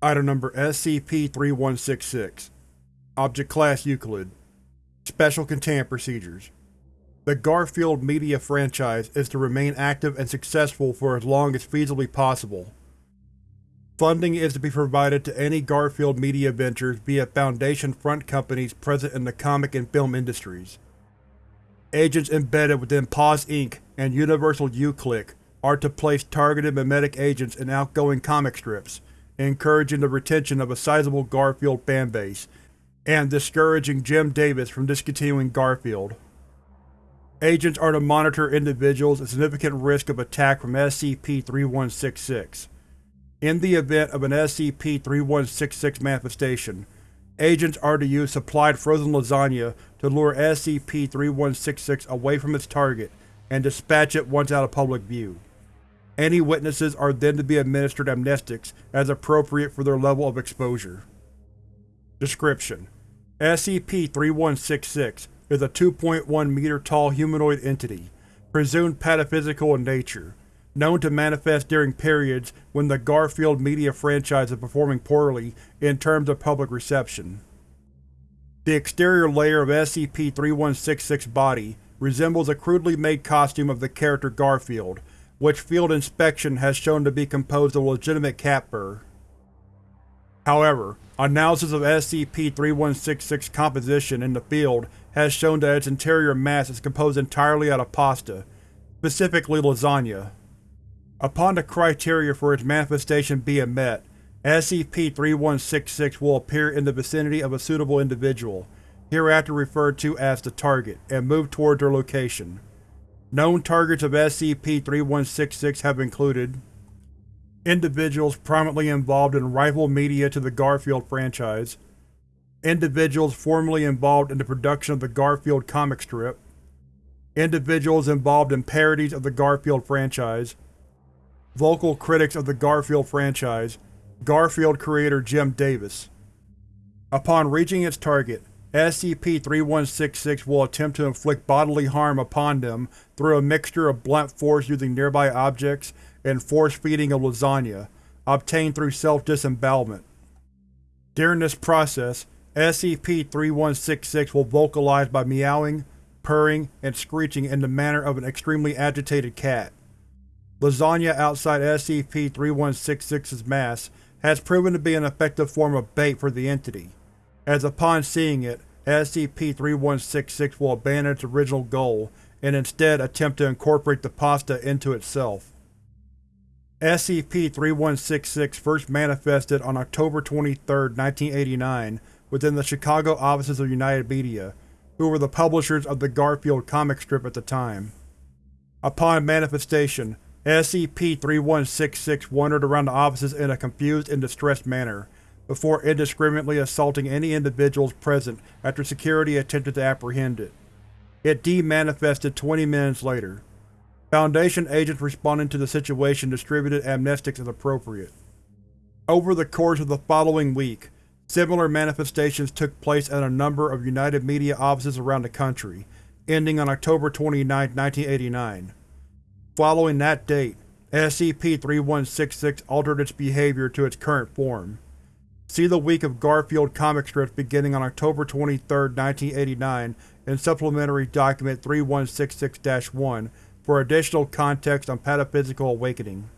Item Number SCP-3166 Object Class Euclid Special Containment Procedures The Garfield media franchise is to remain active and successful for as long as feasibly possible. Funding is to be provided to any Garfield media ventures via Foundation front companies present in the comic and film industries. Agents embedded within Paws Inc. and Universal Uclick are to place targeted memetic agents in outgoing comic strips, encouraging the retention of a sizable Garfield fanbase, and discouraging Jim Davis from discontinuing Garfield. Agents are to monitor individuals at significant risk of attack from SCP-3166. In the event of an SCP-3166 manifestation, agents are to use supplied frozen lasagna to lure SCP-3166 away from its target and dispatch it once out of public view. Any witnesses are then to be administered amnestics as appropriate for their level of exposure. Description: SCP-3166 is a 2.1 meter tall humanoid entity, presumed pataphysical in nature, known to manifest during periods when the Garfield media franchise is performing poorly in terms of public reception. The exterior layer of SCP-3166's body resembles a crudely made costume of the character Garfield, which field inspection has shown to be composed of legitimate cat fur. However, analysis of SCP-3166 composition in the field has shown that its interior mass is composed entirely out of pasta, specifically lasagna. Upon the criteria for its manifestation being met, SCP-3166 will appear in the vicinity of a suitable individual, hereafter referred to as the target, and move toward their location. Known targets of SCP-3166 have included individuals prominently involved in rival media to the Garfield franchise, individuals formerly involved in the production of the Garfield comic strip, individuals involved in parodies of the Garfield franchise, vocal critics of the Garfield franchise, Garfield creator Jim Davis. Upon reaching its target, SCP-3166 will attempt to inflict bodily harm upon them through a mixture of blunt force using nearby objects and force-feeding of lasagna, obtained through self-disembowelment. During this process, SCP-3166 will vocalize by meowing, purring, and screeching in the manner of an extremely agitated cat. Lasagna outside SCP-3166's mass has proven to be an effective form of bait for the entity as upon seeing it, SCP-3166 will abandon its original goal and instead attempt to incorporate the pasta into itself. SCP-3166 first manifested on October 23, 1989 within the Chicago offices of United Media, who were the publishers of the Garfield comic strip at the time. Upon manifestation, SCP-3166 wandered around the offices in a confused and distressed manner, before indiscriminately assaulting any individuals present after security attempted to apprehend it. It demanifested 20 minutes later. Foundation agents responding to the situation distributed amnestics as appropriate. Over the course of the following week, similar manifestations took place at a number of United Media offices around the country, ending on October 29, 1989. Following that date, SCP-3166 altered its behavior to its current form. See the Week of Garfield comic strips beginning on October 23, 1989 in Supplementary Document 3166-1 for additional context on Pataphysical Awakening.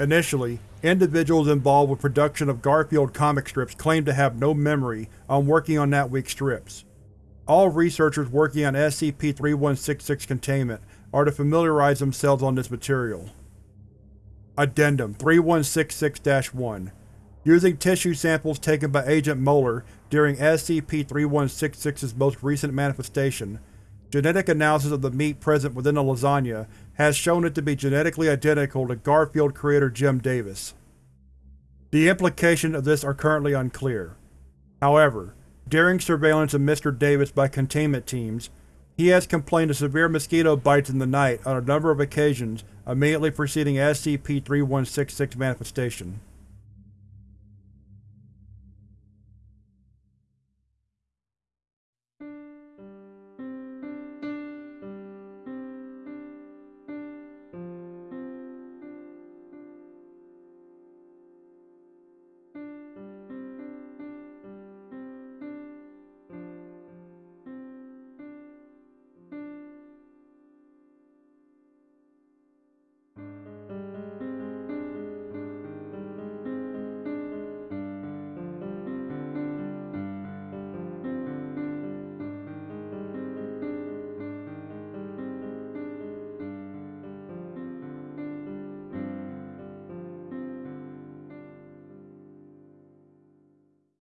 Initially, individuals involved with production of Garfield comic strips claimed to have no memory on working on that week's strips. All researchers working on SCP-3166 containment are to familiarize themselves on this material. Addendum 3166-1 Using tissue samples taken by Agent Moeller during SCP-3166's most recent manifestation, genetic analysis of the meat present within the lasagna has shown it to be genetically identical to Garfield creator Jim Davis. The implications of this are currently unclear. However, during surveillance of Mr. Davis by containment teams, he has complained of severe mosquito bites in the night on a number of occasions immediately preceding SCP-3166 manifestation.